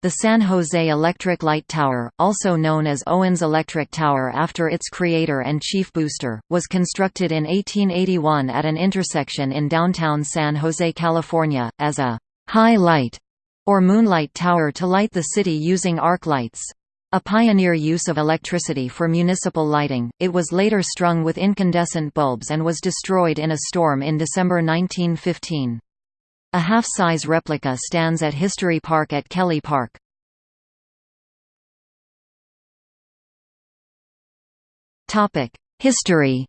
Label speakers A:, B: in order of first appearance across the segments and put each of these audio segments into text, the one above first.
A: The San Jose Electric Light Tower, also known as Owens Electric Tower after its creator and chief booster, was constructed in 1881 at an intersection in downtown San Jose, California, as a «high light» or moonlight tower to light the city using arc lights. A pioneer use of electricity for municipal lighting, it was later strung with incandescent bulbs and was destroyed in a storm in December 1915. A half-size replica stands at History Park at Kelly Park. History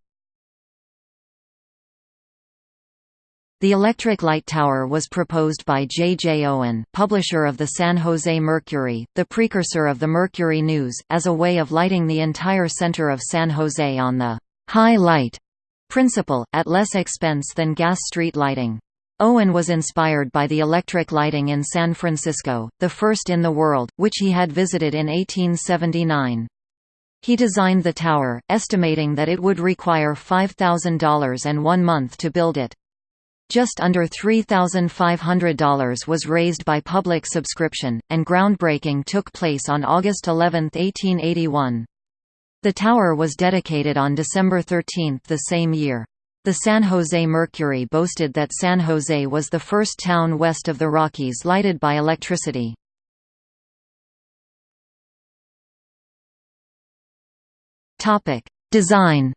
A: The electric light tower was proposed by J. J. Owen, publisher of the San Jose Mercury, the precursor of the Mercury News, as a way of lighting the entire center of San Jose on the «high light» principle, at less expense than gas street lighting. Owen was inspired by the electric lighting in San Francisco, the first in the world, which he had visited in 1879. He designed the tower, estimating that it would require $5,000 and one month to build it. Just under $3,500 was raised by public subscription, and groundbreaking took place on August 11, 1881. The tower was dedicated on December 13 the same year. The San Jose Mercury boasted that San Jose was the first town west of the Rockies lighted by electricity. Design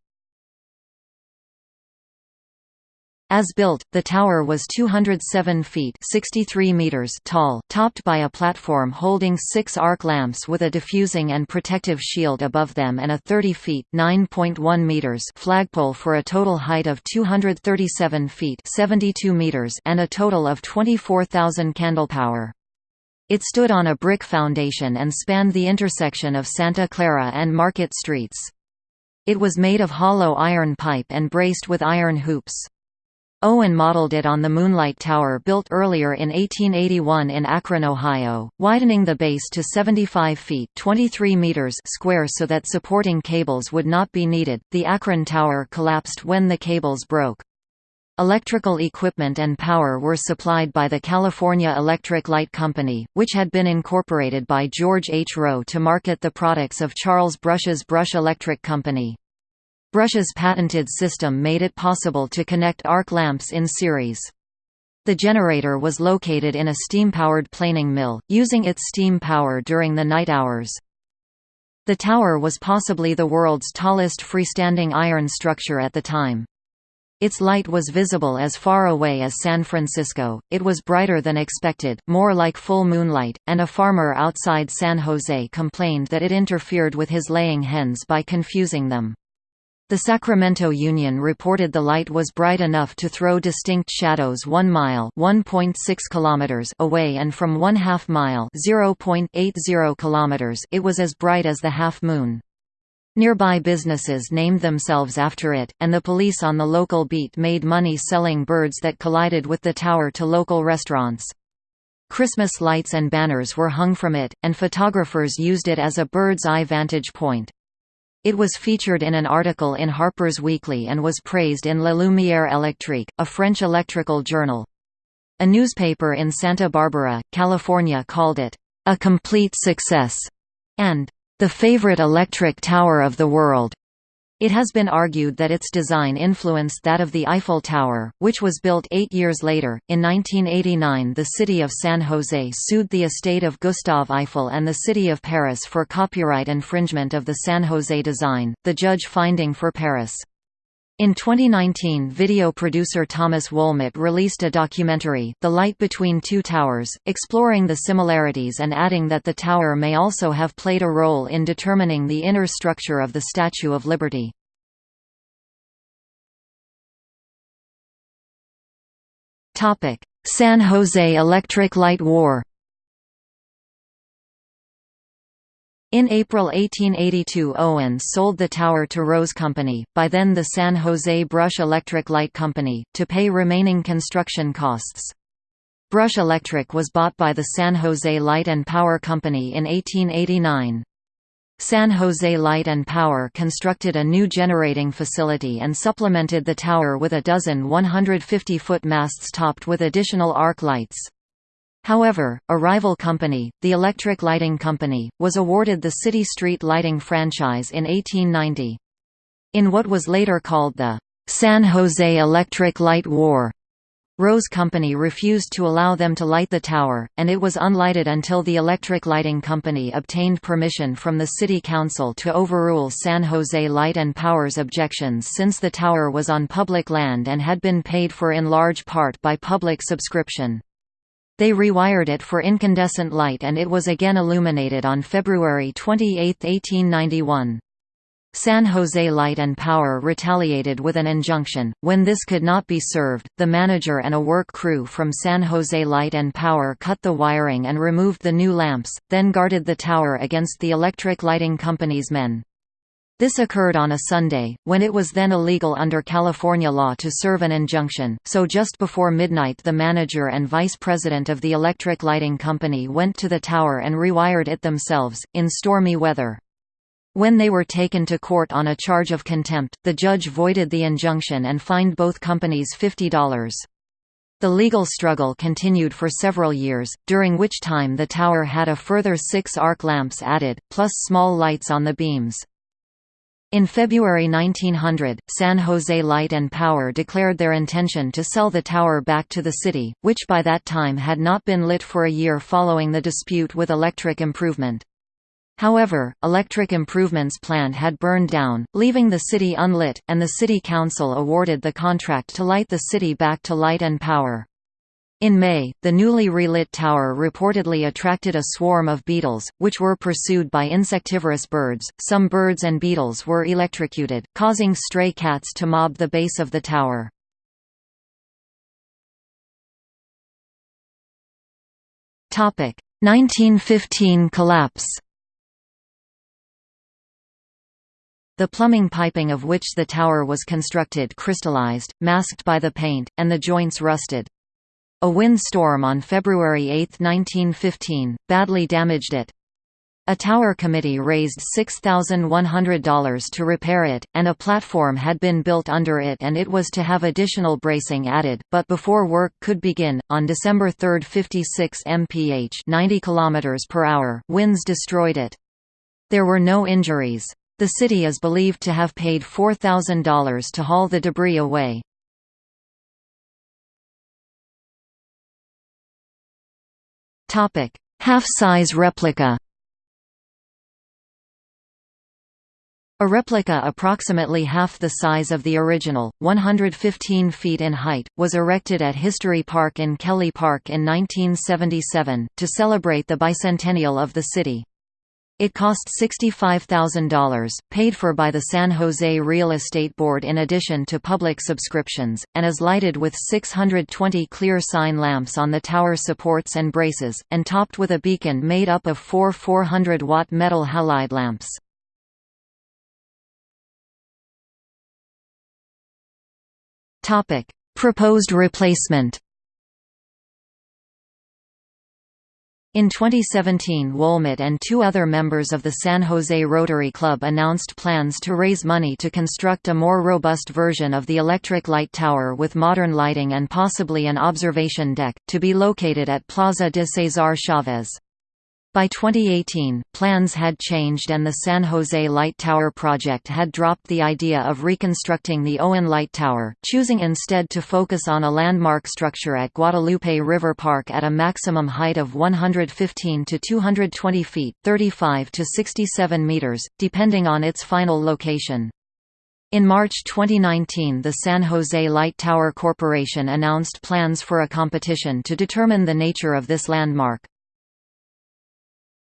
A: As built, the tower was 207 feet 63 meters tall, topped by a platform holding six arc lamps with a diffusing and protective shield above them and a 30 feet 9.1 meters flagpole for a total height of 237 feet 72 meters and a total of 24,000 candlepower. It stood on a brick foundation and spanned the intersection of Santa Clara and Market Streets. It was made of hollow iron pipe and braced with iron hoops. Owen modeled it on the Moonlight Tower built earlier in 1881 in Akron, Ohio, widening the base to 75 feet 23 meters square so that supporting cables would not be needed. The Akron Tower collapsed when the cables broke. Electrical equipment and power were supplied by the California Electric Light Company, which had been incorporated by George H. Roe to market the products of Charles Brush's Brush Electric Company. Brush's patented system made it possible to connect arc lamps in series. The generator was located in a steam-powered planing mill, using its steam power during the night hours. The tower was possibly the world's tallest freestanding iron structure at the time. Its light was visible as far away as San Francisco, it was brighter than expected, more like full moonlight, and a farmer outside San Jose complained that it interfered with his laying hens by confusing them. The Sacramento Union reported the light was bright enough to throw distinct shadows 1 mile (1.6 kilometers) away and from 1 half mile (0.80 kilometers) it was as bright as the half moon. Nearby businesses named themselves after it, and the police on the local beat made money selling birds that collided with the tower to local restaurants. Christmas lights and banners were hung from it, and photographers used it as a bird's eye vantage point. It was featured in an article in Harper's Weekly and was praised in La Lumière électrique, a French electrical journal. A newspaper in Santa Barbara, California called it, "...a complete success", and "...the favorite electric tower of the world." It has been argued that its design influenced that of the Eiffel Tower, which was built eight years later. In 1989, the city of San Jose sued the estate of Gustave Eiffel and the city of Paris for copyright infringement of the San Jose design, the judge finding for Paris. In 2019 video producer Thomas Wohlmut released a documentary, The Light Between Two Towers, exploring the similarities and adding that the tower may also have played a role in determining the inner structure of the Statue of Liberty. San Jose Electric Light War In April 1882 Owen sold the tower to Roe's Company, by then the San Jose Brush Electric Light Company, to pay remaining construction costs. Brush Electric was bought by the San Jose Light and Power Company in 1889. San Jose Light and Power constructed a new generating facility and supplemented the tower with a dozen 150-foot masts topped with additional arc lights. However, a rival company, the Electric Lighting Company, was awarded the City Street Lighting franchise in 1890. In what was later called the San Jose Electric Light War, Roe's Company refused to allow them to light the tower, and it was unlighted until the Electric Lighting Company obtained permission from the City Council to overrule San Jose Light and Power's objections since the tower was on public land and had been paid for in large part by public subscription. They rewired it for incandescent light and it was again illuminated on February 28, 1891. San Jose Light and Power retaliated with an injunction. When this could not be served, the manager and a work crew from San Jose Light and Power cut the wiring and removed the new lamps, then guarded the tower against the electric lighting company's men. This occurred on a Sunday, when it was then illegal under California law to serve an injunction, so just before midnight the manager and vice president of the electric lighting company went to the tower and rewired it themselves, in stormy weather. When they were taken to court on a charge of contempt, the judge voided the injunction and fined both companies $50. The legal struggle continued for several years, during which time the tower had a further six arc lamps added, plus small lights on the beams. In February 1900, San Jose Light and Power declared their intention to sell the tower back to the city, which by that time had not been lit for a year following the dispute with Electric Improvement. However, Electric Improvement's plant had burned down, leaving the city unlit, and the city council awarded the contract to light the city back to light and power. In May, the newly relit tower reportedly attracted a swarm of beetles, which were pursued by insectivorous birds. Some birds and beetles were electrocuted, causing stray cats to mob the base of the tower. Topic: 1915 collapse. The plumbing piping of which the tower was constructed crystallized, masked by the paint, and the joints rusted. A wind storm on February 8, 1915, badly damaged it. A tower committee raised $6,100 to repair it, and a platform had been built under it and it was to have additional bracing added, but before work could begin, on December 3 56 mph 90 km per hour winds destroyed it. There were no injuries. The city is believed to have paid $4,000 to haul the debris away. Half-size replica A replica approximately half the size of the original, 115 feet in height, was erected at History Park in Kelly Park in 1977, to celebrate the bicentennial of the city. It cost $65,000, paid for by the San Jose Real Estate Board in addition to public subscriptions, and is lighted with 620 clear sign lamps on the tower supports and braces, and topped with a beacon made up of four 400-watt metal halide lamps. Proposed replacement In 2017 Wohlmut and two other members of the San Jose Rotary Club announced plans to raise money to construct a more robust version of the electric light tower with modern lighting and possibly an observation deck, to be located at Plaza de Cesar Chavez. By 2018, plans had changed and the San Jose Light Tower project had dropped the idea of reconstructing the Owen Light Tower, choosing instead to focus on a landmark structure at Guadalupe River Park at a maximum height of 115 to 220 feet 35 to 67 meters, depending on its final location. In March 2019 the San Jose Light Tower Corporation announced plans for a competition to determine the nature of this landmark.